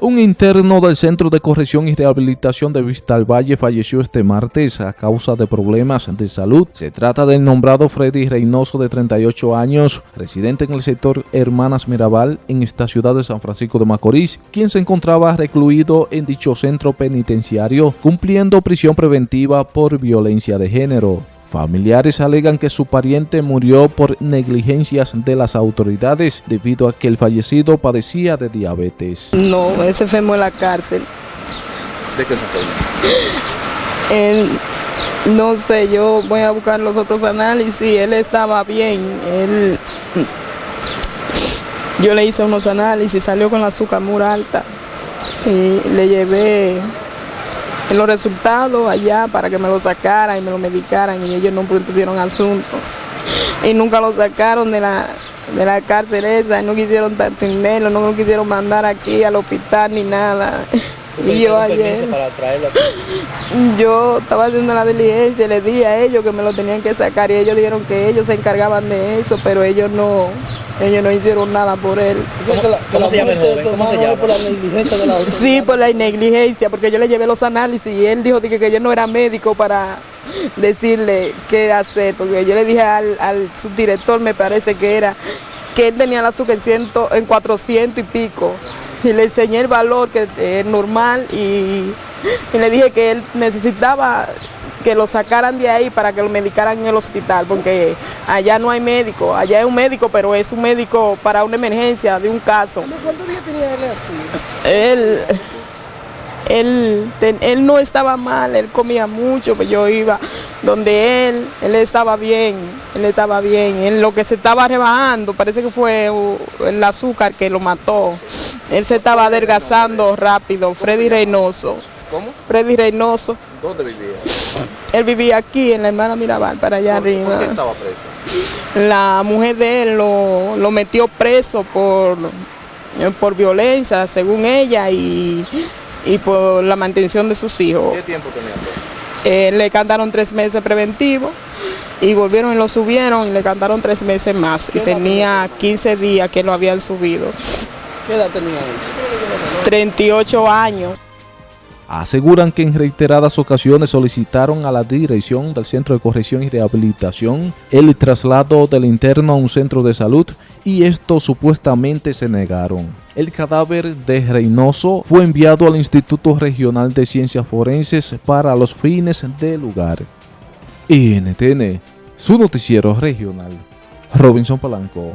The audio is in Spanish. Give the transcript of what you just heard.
Un interno del Centro de Corrección y Rehabilitación de Vista Valle falleció este martes a causa de problemas de salud. Se trata del nombrado Freddy Reynoso de 38 años, residente en el sector Hermanas Mirabal en esta ciudad de San Francisco de Macorís, quien se encontraba recluido en dicho centro penitenciario cumpliendo prisión preventiva por violencia de género. Familiares alegan que su pariente murió por negligencias de las autoridades debido a que el fallecido padecía de diabetes. No, ese se enfermó en la cárcel. ¿De qué se Él, no sé, yo voy a buscar los otros análisis. Él estaba bien. Él, yo le hice unos análisis, salió con la azúcar muy alta. Y le llevé los resultados allá para que me lo sacaran y me lo medicaran y ellos no pusieron asunto. Y nunca lo sacaron de la, de la cárcel esa, no quisieron atenderlo, no lo quisieron mandar aquí al hospital ni nada. Y yo ayer, yo estaba haciendo la diligencia, le dije a ellos que me lo tenían que sacar y ellos dijeron que ellos se encargaban de eso, pero ellos no, ellos no hicieron nada por él. ¿Cómo, se llama ¿Cómo se llama? Por la negligencia de la Sí, por la negligencia, porque yo le llevé los análisis y él dijo que, que yo no era médico para decirle qué hacer, porque yo le dije al, al subdirector, me parece que era, que él tenía la azúcar en, en 400 y pico y le enseñé el valor que es normal y, le dije que él necesitaba que lo sacaran de ahí para que lo medicaran en el hospital, porque allá no hay médico, allá hay un médico, pero es un médico para una emergencia de un caso. ¿Cuántos días tenía él así? Él, él, él no estaba mal, él comía mucho, pues yo iba donde él, él estaba bien, él estaba bien, él lo que se estaba rebajando, parece que fue el azúcar que lo mató, él se estaba adelgazando rápido, Freddy Reynoso. ¿Cómo? Freddy Reynoso. ¿Dónde vivía? Él vivía aquí, en la hermana Mirabal, para allá arriba. ¿Por qué estaba preso? La mujer de él lo, lo metió preso por, por violencia, según ella, y y por la mantención de sus hijos. ¿Qué tiempo tenía eh, le cantaron tres meses preventivos y volvieron y lo subieron y le cantaron tres meses más. Y tenía 15 días que lo habían subido. ¿Qué edad tenía él? 38 años aseguran que en reiteradas ocasiones solicitaron a la dirección del Centro de Corrección y Rehabilitación el traslado del interno a un centro de salud y esto supuestamente se negaron. El cadáver de Reynoso fue enviado al Instituto Regional de Ciencias Forenses para los fines del lugar. NTN, su noticiero regional. Robinson Palanco.